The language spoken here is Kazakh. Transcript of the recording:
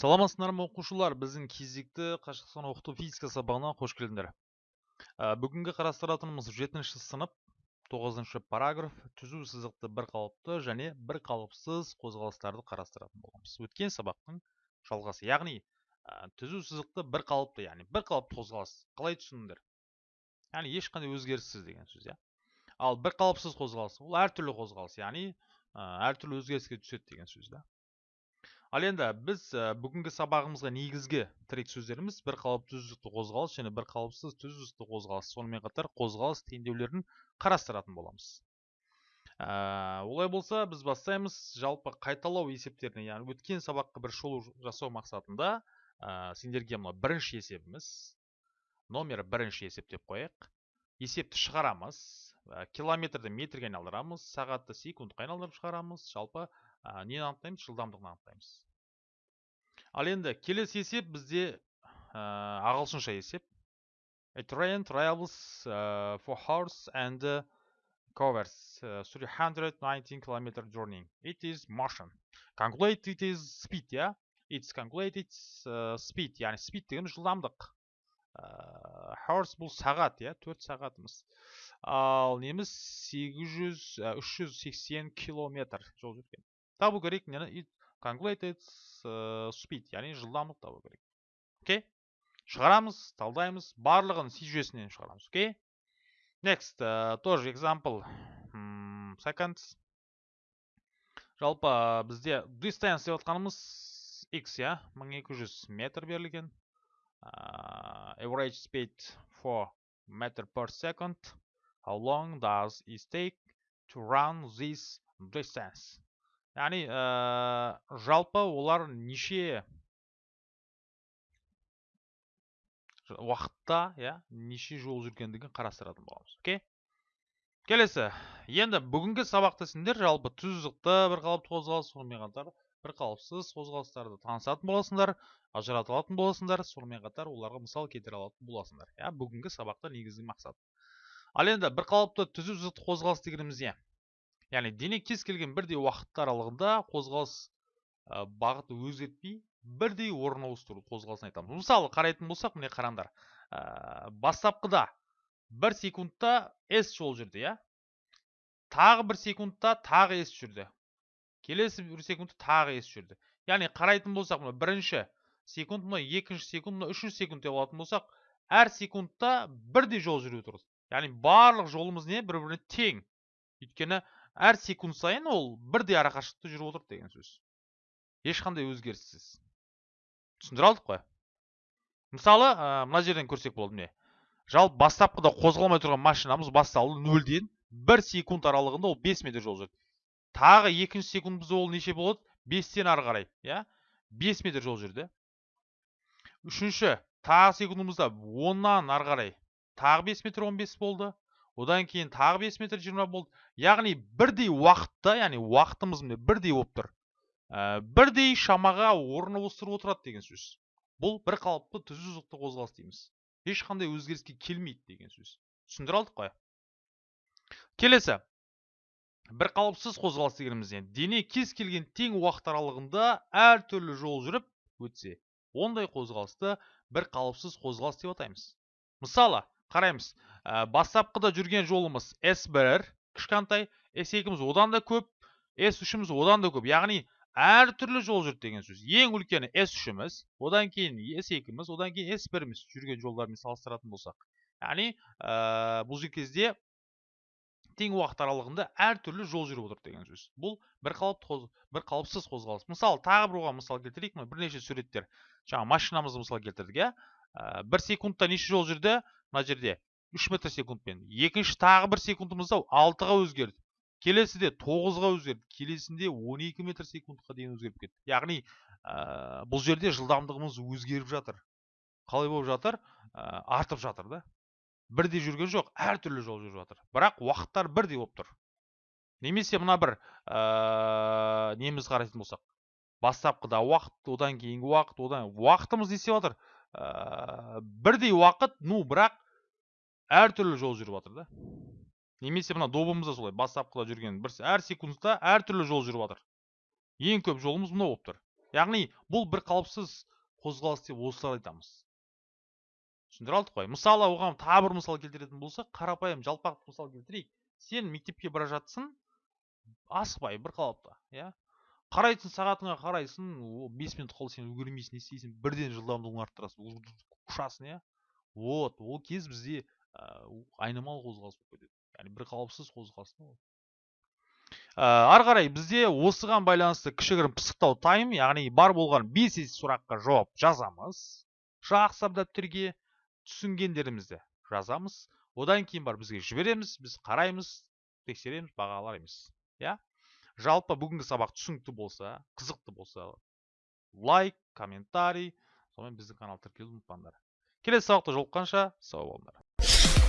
саламатсыздар ма оқушылар? Біздің кезекті қашықтан оқыту физика сабағына қош келдіңдер. Ә, бүгінгі қарастыратынымыз жетінші сынып тоғызыншы параграф түзу сызықты бір қалыпты және бір қалыпсыз қозғалыстарды қарастыратын боламыз. Өткен сабақтың жалғасы яғни ә, түзу сызықты бір қалыпты яғни бір қалыпты қозғалыс. Қалай түсіндіңдер? Яғни ешқандай өзгеріссіз деген сөз иә. Ал бір қалыпсыз қозғалыс ол әртүрлі қозғалыс яғни ә, әртүрлі өзгеріске түседі деген сөз да. Ал енді біз бүгінгі сабағымызға негізгі тірек сөздеріміз бір қалыпты түзу қозғалыс және бір қалыпсыз түзу қозғалыс. Сонымен қатар қозғалыс теңдеулерін қарастыратын боламыз. Ә, олай болса біз бастаймыз. Жалпы қайталау есептеріне яғни өткен сабаққа бір шолу жасау мақсатында ә, сендерге мына бірінші есебіміз номер бірінші есеп деп қояйық. Есепті шығарамыз. Километрді метрге айналдырамыз. Сағатты секундқа айналдырып шығарамыз. Жалпы ә, нені анықтаймыз жылдамдығын анықтаймыз ал енді келесі есеп бізде ә, ағылшынша есеп. A train travels uh, for horse and covers uh, 319 kilometer journey. It is motion. Calculate it is speed я yeah? it's calculated uh, speed яғни speed деген жылдамдық. Uh, horse бұл сағат иә? Төрт сағатымыз. Ал неміз 800 380 километр жол жүрген. Табу керек нені calculated speed яғни жылдамдық табу керек окей? Шығарамыз талдаймыз барлығын си жүйесінен шығарамыз окей? Next uh, тоже example. Seconds. Жалпы бізде distance деп отқанымыз x иә 1200 метр берілген average speed for meter per second. How long does it take to run this distance? Яғни ә, жалпы олар неше уақытта иә неше жол жүргендігін қарастыратын боламыз окей? Келесі. Енді бүгінгі сабақта сендер жалпы тұздықты бір қалыпты қозғалыс сонымен қатар бір қалыпсыз қозғалыстарды танысатын боласыңдар ажырата алатын боласыңдар сонымен қатар оларға мысал келтіре алатын боласыңдар иә бүгінгі сабақта негізгі мақсат. Ал енді бір қалыпты түзу сызықты қозғалыс дегеніміз не? Яғни дене кез келген бірдей уақыт аралығында қозғалыс ә, бағыты өзгертпей бірдей орын ауыстыру қозғалысын айтамыз. Мысалы қарайтын болсақ міне қараңдар ә, бастапқыда бір секундта с жол жүрді иә? Тағы бір секундта тағы с жүрді. Келесі бір секундта тағы с жүрді. Яғни қарайтын болсақ мына бірінші секунд мына екінші секунд мына үшінші секунд деп алатын болсақ әр секундта бірдей жол жүріп тұрды яғни барлық жолымыз не? Бір біріне тең. Өйткені әр секунд сайын ол бірдей арақашықтықта жүріп отырды деген сөз. Ешқандай өзгеріссіз. Түсіндіре алдық қой. Мысалы мына жерден көрсек болады міне. Жалпы бастапқыда қозғалмай тұрған машинамыз басталды нөлден бір секунд аралығында ол 5 метр жол жүрді. Тағы екінші секундымызда ол неше болады? бестен ары қарай иә? 5 метр жол жүрді. Үшінші тағы секундымызда оннан ары қарай. Тағы 5 метр 15 болды. Одан кейін тағы 5 метр 20 болды. Яғни бірдей уақытта яғни уақытымыз міне бірдей болып тұр. Ә, бірдей шамаға орын ауыстырып отырады деген сөз. Бұл бір қалыпты түзу сызықты қозғалыс дейміз. Ешқандай өзгеріске келмейді деген сөз. Түсіндіре алдық қой. Келесі. Бір қалыпсыз қозғалыс дегеніміз не? Дене кез келген тең уақыт аралығында әртүрлі жол жүріп өтсе ондай қозғалысты бір қалыпсыз қозғалыс деп атаймыз. Мысалы қараймыз. Ә, бастапқыда жүрген жолымыз S1 кішкентай S2-міз одан да көп S3-міз одан да көп. Яғни әртүрлі жол жүрді деген сөз. Ең үлкені S3-міз одан кейін S2-міз одан кейін S1-міз жүрген жолдармен салыстыратын болсақ. Яғни ә, бұл кезде тең уақыт аралығында әртүрлі жол жүріп отыр деген сөз. Бұл бір қалыпты бір қалыпсыз қозғалыс. Мысалы тағы бір оған мысал келтірейік. Мына бірнеше суреттер. Жаңа машинамызды мысал келтірдік иә? Ә, бір секундта неше жол жүрді? Мына жерде 3 метр секундпен. Екінші тағы бір секундымызда 6-ға өзгерді. Келесіде 9-ға өзгерді. Келесінде 12 метр секундқа дейін өзгеріп кетті. Яғни ә, бұл жерде жылдамдығымыз өзгеріп жатыр. Қалай болып жатыр? Ә, артып жатыр да. Бірдей жүрген жоқ әртүрлі жол жүріп жатыр. Бірақ уақыттар бірдей болып тұр. Немесе мына бір ә, неміз қарайтын болсақ. Бастапқыда уақыт одан кейінгі уақыт одан уақытымыз не істеп жатыр? Ә, бірдей уақыт ну бірақ әртүрлі жол жүріп жатыр да. Немесе мына добымыз да солай бастапқыда жүрген бір әр секундта әртүрлі жол жүріп жатыр ең көп жолымыз мынау болып тұр. Яғни бұл бір қалыпсыз қозғалыс деп осылай айтамыз. Түсіндіре алдық қой. Мысалы оған тағы бір мысал келтіретін болсақ қарапайым жалпақ мысал келтірейік. Сен мектепке бара жатсың асықпай бір қалыпта иә? Қарайсың сағатыңа қарайсың бес минут қалды сен үлгермейсің не істейсің бірден жылдамдығын арттырасың ұшасың иә. Вот ол кез бізде ә, айнымалы қозғалыс болып кетеді. Яғни бір қалыпсыз қозғалыс ә, ары қарай бізде осыған байланысты кішігірім пысықтау тайм яғни бар болған бес сұраққа жауап жазамыз. Жақсылап дәптерге түсінгендерімізді жазамыз. Одан кейін бар бізге жібереміз біз қараймыз тексереміз бағалаймыз иә. Жалпы бүгінгі сабақ түсінікті болса қызықты болса лайк комментарий сонымен біздің канал тіркелуді ұмытпаңдар. Келесі сабақта жолыққанша сау болыңдар.